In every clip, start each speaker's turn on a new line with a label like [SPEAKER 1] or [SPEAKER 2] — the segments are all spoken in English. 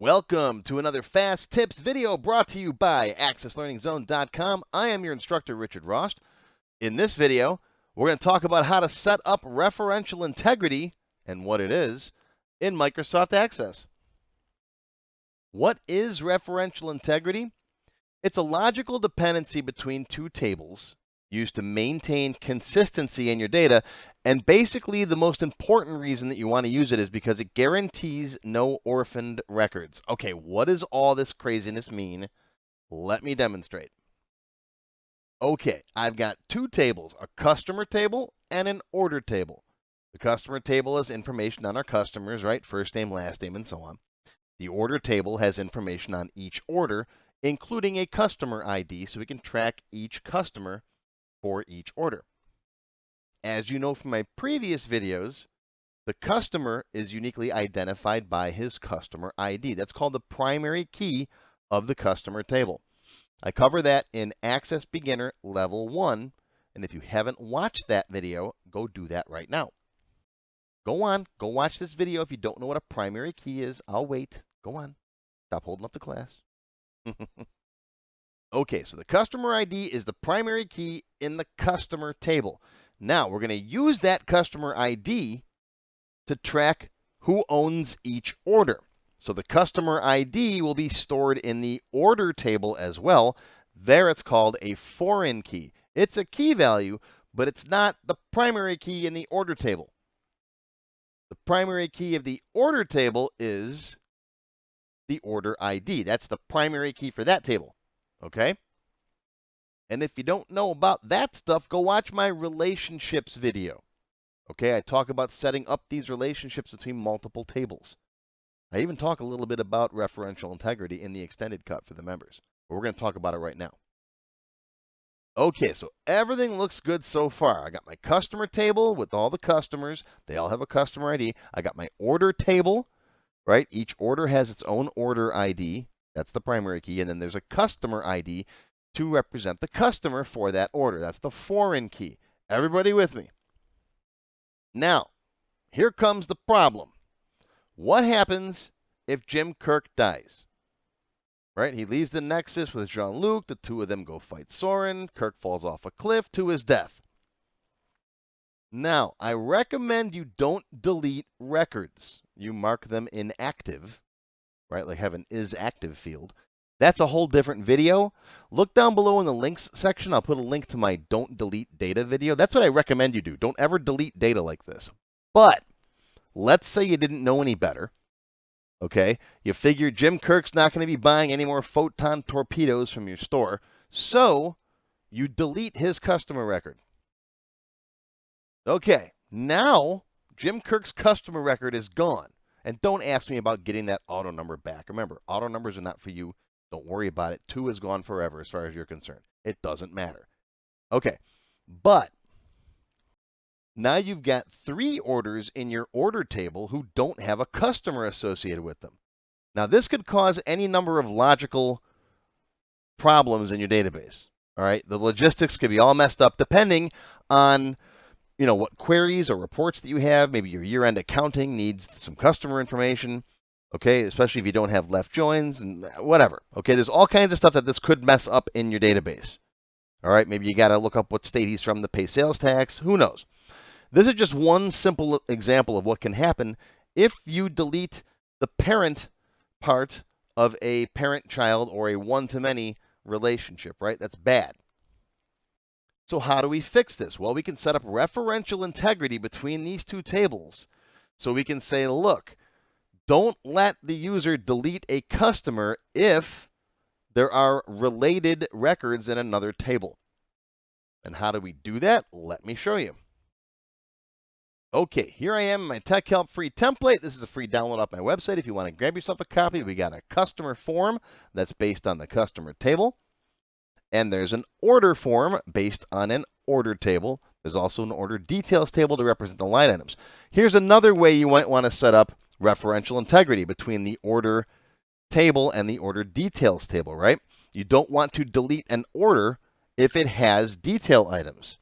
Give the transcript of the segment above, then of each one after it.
[SPEAKER 1] Welcome to another Fast Tips video brought to you by AccessLearningZone.com. I am your instructor, Richard Rost. In this video, we're going to talk about how to set up referential integrity and what it is in Microsoft Access. What is referential integrity? It's a logical dependency between two tables used to maintain consistency in your data. And basically, the most important reason that you want to use it is because it guarantees no orphaned records. Okay, what does all this craziness mean? Let me demonstrate. Okay, I've got two tables, a customer table and an order table. The customer table has information on our customers, right? First name, last name, and so on. The order table has information on each order, including a customer ID, so we can track each customer for each order. As you know from my previous videos, the customer is uniquely identified by his customer ID. That's called the primary key of the customer table. I cover that in Access Beginner Level 1, and if you haven't watched that video, go do that right now. Go on, go watch this video if you don't know what a primary key is. I'll wait. Go on. Stop holding up the class. Okay, so the customer ID is the primary key in the customer table. Now, we're going to use that customer ID to track who owns each order. So the customer ID will be stored in the order table as well. There it's called a foreign key. It's a key value, but it's not the primary key in the order table. The primary key of the order table is the order ID. That's the primary key for that table. Okay? And if you don't know about that stuff, go watch my relationships video. Okay, I talk about setting up these relationships between multiple tables. I even talk a little bit about referential integrity in the extended cut for the members. But we're going to talk about it right now. Okay, so everything looks good so far. I got my customer table with all the customers. They all have a customer ID. I got my order table, right? Each order has its own order ID. That's the primary key. And then there's a customer ID to represent the customer for that order. That's the foreign key. Everybody with me? Now, here comes the problem. What happens if Jim Kirk dies? Right? He leaves the Nexus with Jean Luc. The two of them go fight Soran. Kirk falls off a cliff to his death. Now, I recommend you don't delete records. You mark them inactive, right? Like have an is active field. That's a whole different video. Look down below in the links section. I'll put a link to my don't delete data video. That's what I recommend you do. Don't ever delete data like this. But let's say you didn't know any better. Okay, you figure Jim Kirk's not going to be buying any more photon torpedoes from your store. So you delete his customer record. Okay, now Jim Kirk's customer record is gone. And don't ask me about getting that auto number back. Remember, auto numbers are not for you. Don't worry about it. Two is gone forever as far as you're concerned. It doesn't matter. Okay, but now you've got three orders in your order table who don't have a customer associated with them. Now, this could cause any number of logical problems in your database. All right, the logistics could be all messed up depending on you know what queries or reports that you have. Maybe your year-end accounting needs some customer information okay? Especially if you don't have left joins and whatever, okay? There's all kinds of stuff that this could mess up in your database, all right? Maybe you got to look up what state he's from to pay sales tax. Who knows? This is just one simple example of what can happen if you delete the parent part of a parent-child or a one-to-many relationship, right? That's bad. So how do we fix this? Well, we can set up referential integrity between these two tables. So we can say, look, don't let the user delete a customer if there are related records in another table. And how do we do that? Let me show you. Okay, here I am in my Tech Help free template. This is a free download off my website. If you want to grab yourself a copy, we got a customer form that's based on the customer table. And there's an order form based on an order table. There's also an order details table to represent the line items. Here's another way you might want to set up referential integrity between the order table and the order details table, right? You don't want to delete an order if it has detail items.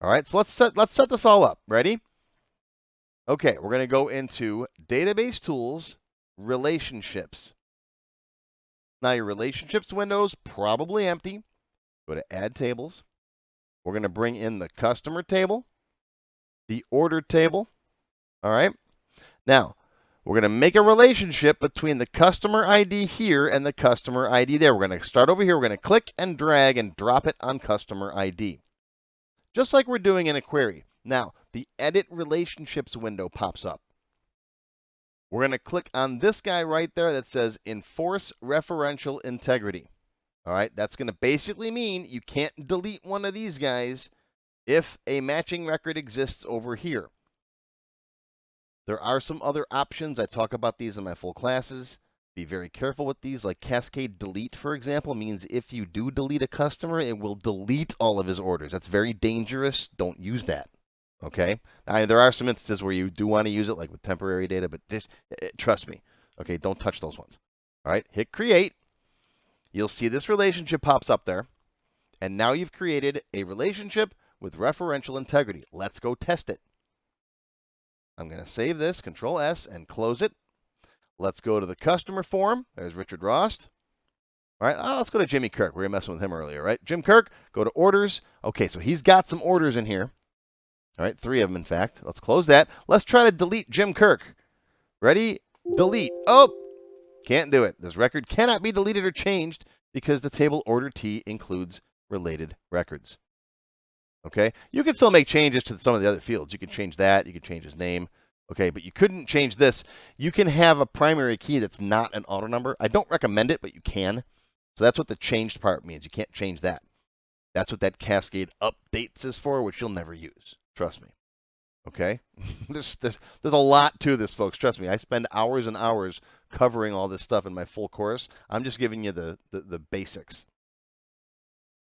[SPEAKER 1] All right, so let's set, let's set this all up. Ready? Okay, we're going to go into Database Tools, relationships. Now your relationships window is probably empty. Go to add tables. We're going to bring in the customer table, the order table. All right. Now, we're going to make a relationship between the customer ID here and the customer ID there. We're going to start over here. We're going to click and drag and drop it on customer ID. Just like we're doing in a query. Now, the edit relationships window pops up. We're going to click on this guy right there that says enforce referential integrity. All right, that's going to basically mean you can't delete one of these guys if a matching record exists over here. There are some other options. I talk about these in my full classes. Be very careful with these, like cascade delete, for example, means if you do delete a customer, it will delete all of his orders. That's very dangerous. Don't use that. Okay. Now, there are some instances where you do want to use it, like with temporary data, but just eh, eh, trust me. Okay. Don't touch those ones. All right. Hit create. You'll see this relationship pops up there. And now you've created a relationship with referential integrity. Let's go test it. I'm going to save this, Control S, and close it. Let's go to the customer form. There's Richard Rost. All right, oh, let's go to Jimmy Kirk. We were messing with him earlier, right? Jim Kirk, go to orders. Okay, so he's got some orders in here. All right, three of them, in fact. Let's close that. Let's try to delete Jim Kirk. Ready? Delete. Oh, can't do it. This record cannot be deleted or changed because the table order T includes related records. Okay, you can still make changes to some of the other fields. You can change that. You can change his name. Okay, but you couldn't change this. You can have a primary key that's not an auto number. I don't recommend it, but you can. So that's what the changed part means. You can't change that. That's what that cascade updates is for, which you'll never use. Trust me. Okay? there's, there's, there's a lot to this, folks. Trust me. I spend hours and hours covering all this stuff in my full course. I'm just giving you the, the, the basics.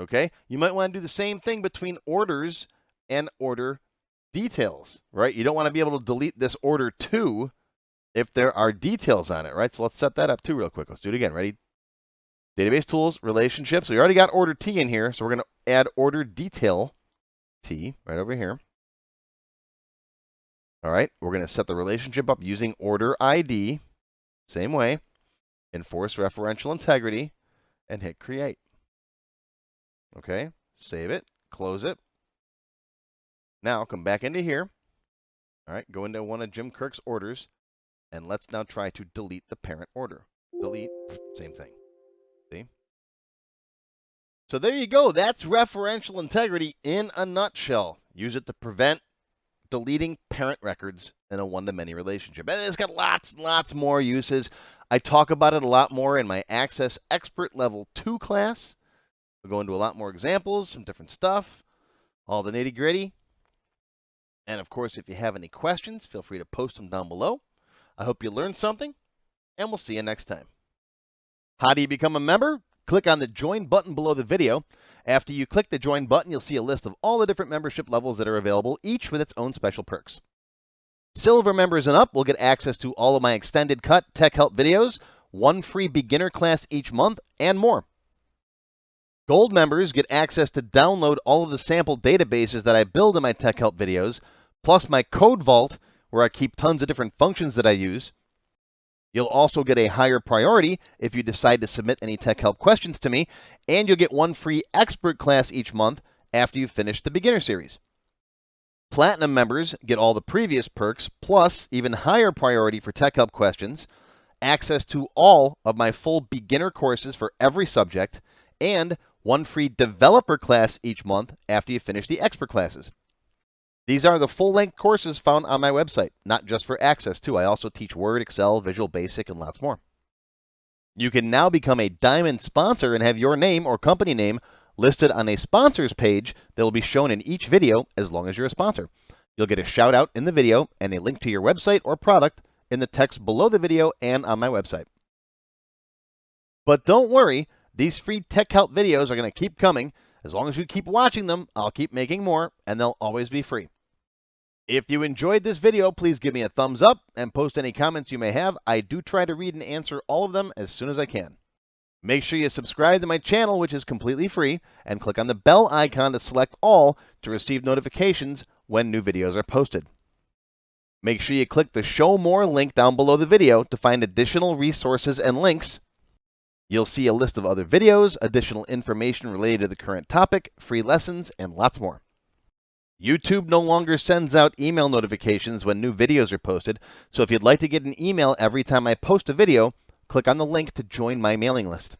[SPEAKER 1] Okay? You might want to do the same thing between orders and order details, right? You don't want to be able to delete this order too if there are details on it, right? So let's set that up too real quick. Let's do it again. Ready? Database tools, relationships. We already got order T in here, so we're going to add order detail T right over here. All right, we're going to set the relationship up using order ID, same way, enforce referential integrity, and hit create. Okay, save it, close it. Now come back into here. All right, go into one of Jim Kirk's orders, and let's now try to delete the parent order. Delete, same thing. See? So there you go. That's referential integrity in a nutshell. Use it to prevent deleting parent records in a one-to-many relationship. And it's got lots and lots more uses. I talk about it a lot more in my Access Expert Level 2 class. We'll go into a lot more examples, some different stuff, all the nitty gritty. And of course, if you have any questions, feel free to post them down below. I hope you learned something, and we'll see you next time. How do you become a member? Click on the Join button below the video. After you click the Join button, you'll see a list of all the different membership levels that are available, each with its own special perks. Silver members and up will get access to all of my extended cut tech help videos, one free beginner class each month, and more. Gold members get access to download all of the sample databases that I build in my Tech Help videos, plus my code vault, where I keep tons of different functions that I use. You'll also get a higher priority if you decide to submit any Tech Help questions to me, and you'll get one free expert class each month after you've finished the beginner series. Platinum members get all the previous perks, plus even higher priority for Tech Help questions, access to all of my full beginner courses for every subject, and one free developer class each month after you finish the expert classes. These are the full-length courses found on my website, not just for Access too. I also teach Word, Excel, Visual Basic, and lots more. You can now become a Diamond sponsor and have your name or company name listed on a sponsors page that will be shown in each video as long as you're a sponsor. You'll get a shout out in the video and a link to your website or product in the text below the video and on my website. But don't worry, these free tech help videos are going to keep coming. As long as you keep watching them, I'll keep making more, and they'll always be free. If you enjoyed this video, please give me a thumbs up and post any comments you may have. I do try to read and answer all of them as soon as I can. Make sure you subscribe to my channel, which is completely free, and click on the bell icon to select all to receive notifications when new videos are posted. Make sure you click the Show More link down below the video to find additional resources and links. You'll see a list of other videos, additional information related to the current topic, free lessons, and lots more. YouTube no longer sends out email notifications when new videos are posted, so if you'd like to get an email every time I post a video, click on the link to join my mailing list.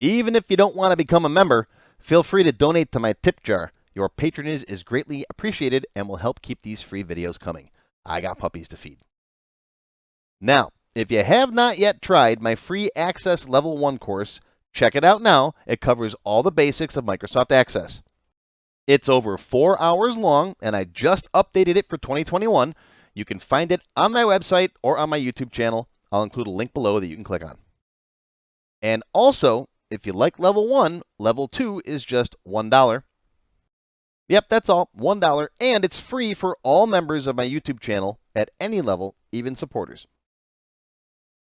[SPEAKER 1] Even if you don't want to become a member, feel free to donate to my tip jar. Your patronage is greatly appreciated and will help keep these free videos coming. I got puppies to feed. Now, if you have not yet tried my free Access Level 1 course, check it out now. It covers all the basics of Microsoft Access. It's over four hours long, and I just updated it for 2021. You can find it on my website or on my YouTube channel. I'll include a link below that you can click on. And also, if you like level 1, level 2 is just $1. Yep, that's all, $1, and it's free for all members of my YouTube channel at any level, even supporters.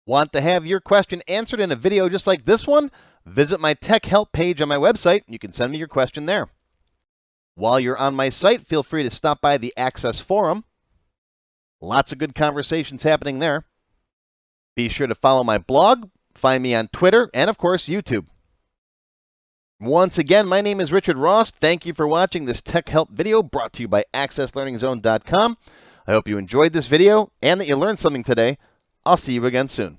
[SPEAKER 1] Want to have your question answered in a video just like this one? Visit my tech help page on my website. You can send me your question there. While you're on my site, feel free to stop by the Access Forum. Lots of good conversations happening there. Be sure to follow my blog, find me on Twitter, and of course, YouTube. Once again, my name is Richard Rost. Thank you for watching this Tech Help video brought to you by AccessLearningZone.com. I hope you enjoyed this video and that you learned something today. I'll see you again soon.